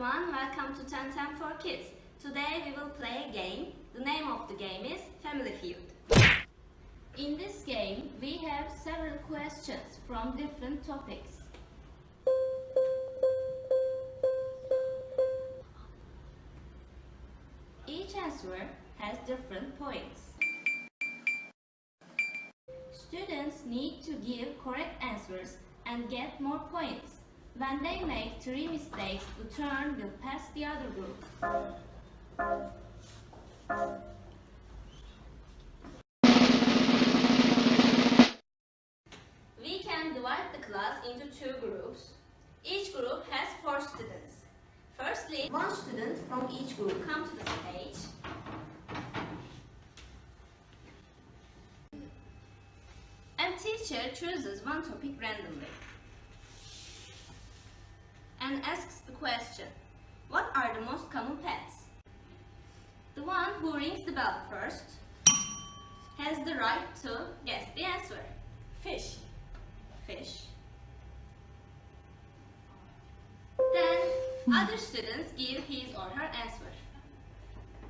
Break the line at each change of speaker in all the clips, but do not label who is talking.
everyone, welcome to 1010 for Kids. Today we will play a game. The name of the game is Family Feud. In this game, we have several questions from different topics. Each answer has different points. Students need to give correct answers and get more points. When they make three mistakes, the turn will pass the other group. We can divide the class into two groups. Each group has four students. Firstly, one student from each group come to the stage. And teacher chooses one topic randomly and asks the question, what are the most common pets? The one who rings the bell first has the right to guess the answer. Fish. Fish. Then other students give his or her answer.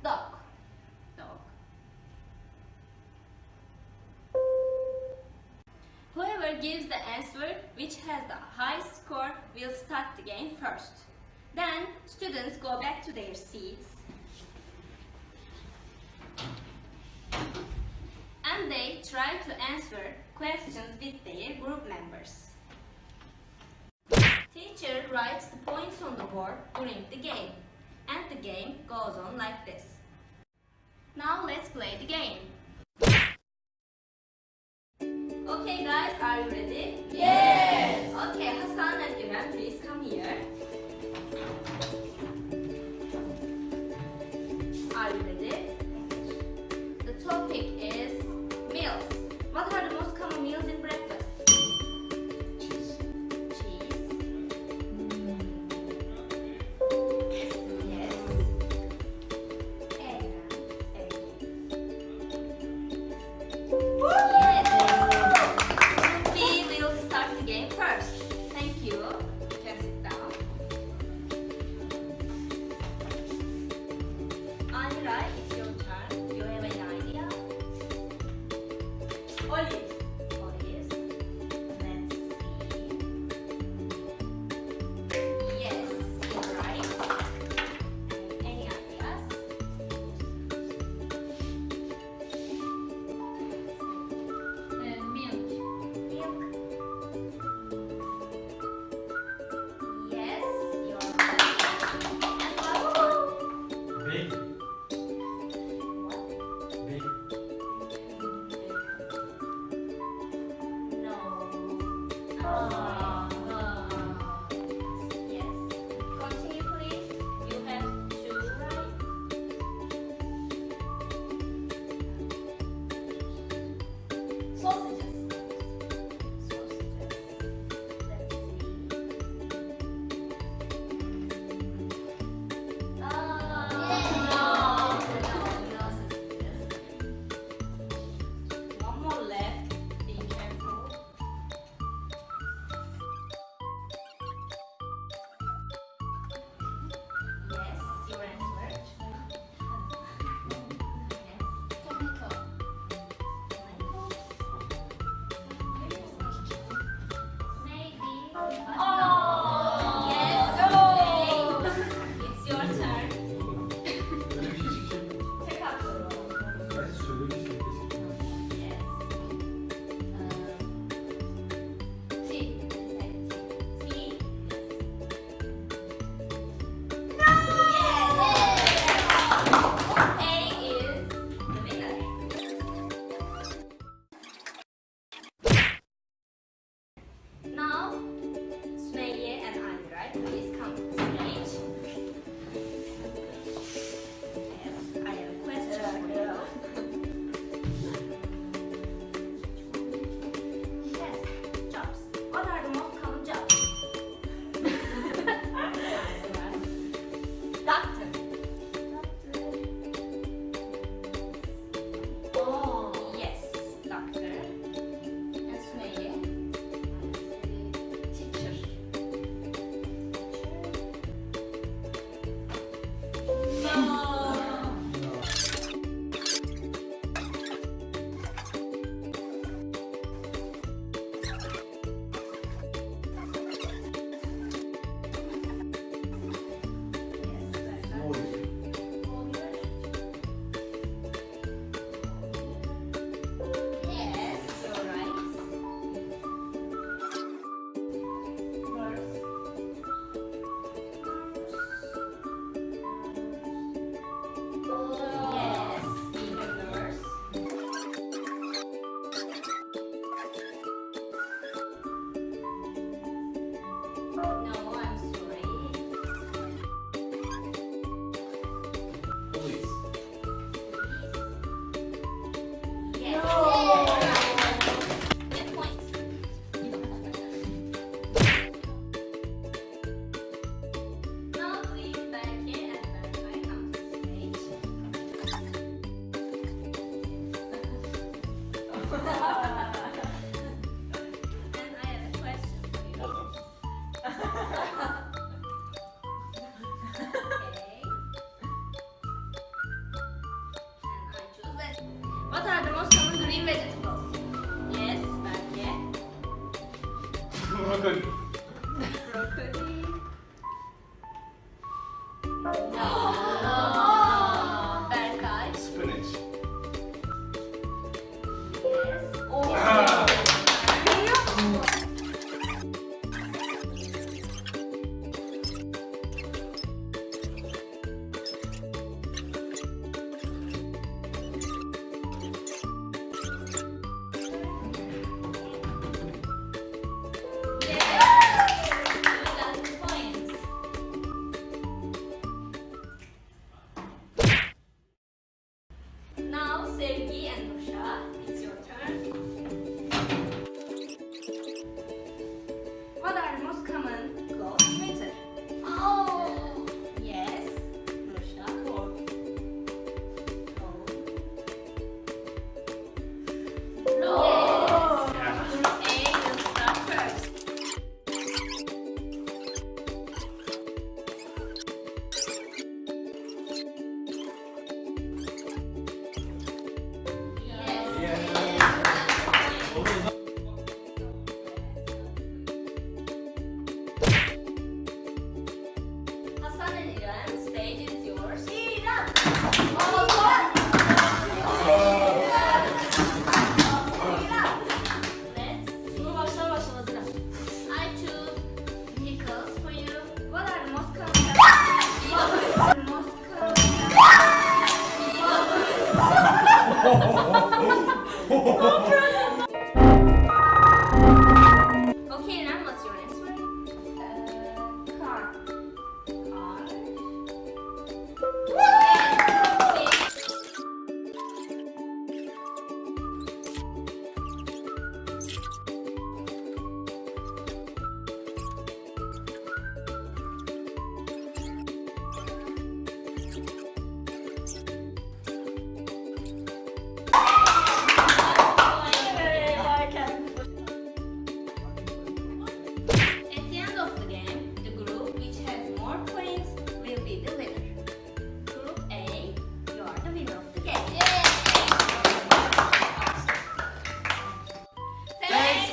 Dog. Whoever gives the answer which has the highest score will start the game first. Then students go back to their seats and they try to answer questions with their group members. Teacher writes the points on the board during the game and the game goes on like this. Now let's play the game. Ah. and I have a question for you. okay. And I choose veg. What are the most common green
vegetables?
Yes, but yeah.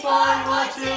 fun
watching.